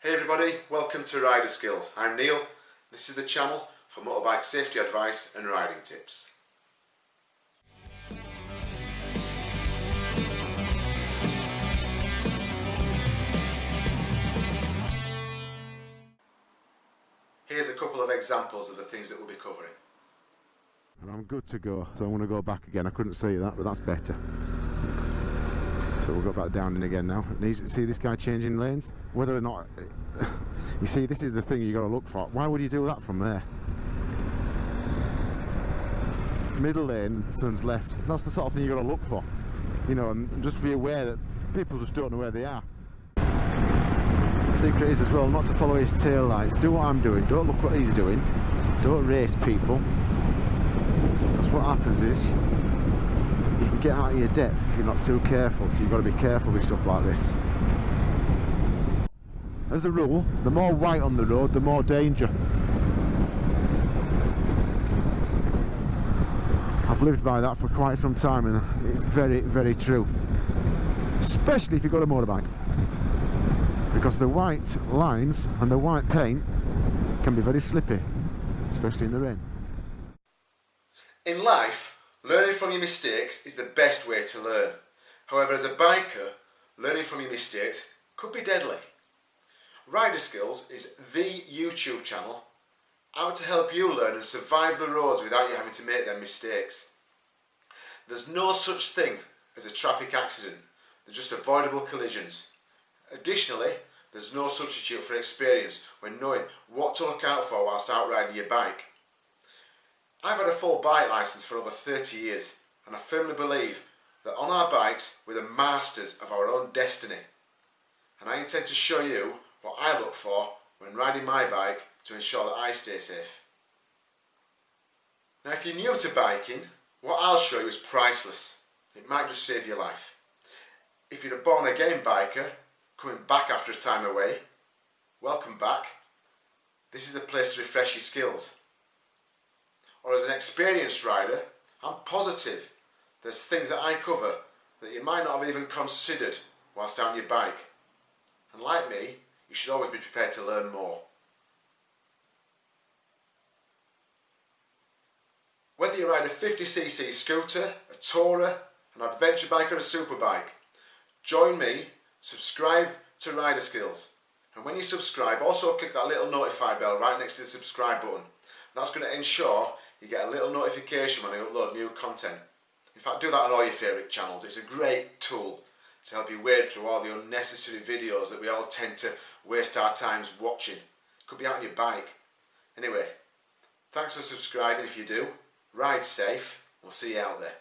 Hey everybody, welcome to Rider Skills. I'm Neil. This is the channel for motorbike safety advice and riding tips. Here's a couple of examples of the things that we'll be covering. And I'm good to go, so I'm going to go back again. I couldn't see that, but that's better. So we'll go back down in again now. And you see this guy changing lanes? Whether or not... You see, this is the thing you got to look for. Why would you do that from there? Middle lane turns left. That's the sort of thing you got to look for. You know, and just be aware that people just don't know where they are. The secret is as well not to follow his tail lights. Do what I'm doing. Don't look what he's doing. Don't race people. Because what happens is you can get out of your depth if you're not too careful. So you've got to be careful with stuff like this. As a rule, the more white on the road, the more danger. I've lived by that for quite some time and it's very, very true. Especially if you've got a motorbike. Because the white lines and the white paint can be very slippy, especially in the rain. In life, learning from your mistakes is the best way to learn. However, as a biker, learning from your mistakes could be deadly. Rider Skills is the YouTube channel out to help you learn and survive the roads without you having to make them mistakes. There's no such thing as a traffic accident, they're just avoidable collisions. Additionally, there's no substitute for experience when knowing what to look out for whilst out riding your bike. I've had a full bike licence for over 30 years and I firmly believe that on our bikes we're the masters of our own destiny. And I intend to show you what I look for when riding my bike to ensure that I stay safe. Now if you're new to biking, what I'll show you is priceless. It might just save your life. If you're a born again biker, coming back after a time away, welcome back. This is the place to refresh your skills. Or as an experienced rider, I'm positive there's things that I cover that you might not have even considered whilst on your bike. And like me, you should always be prepared to learn more. Whether you ride a 50cc scooter, a tourer, an adventure bike or a superbike, join me, subscribe to Rider Skills. And when you subscribe, also click that little notify bell right next to the subscribe button. That's going to ensure you get a little notification when I upload new content. In fact, do that on all your favourite channels. It's a great tool to help you wade through all the unnecessary videos that we all tend to waste our times watching. Could be out on your bike. Anyway, thanks for subscribing if you do. Ride safe. We'll see you out there.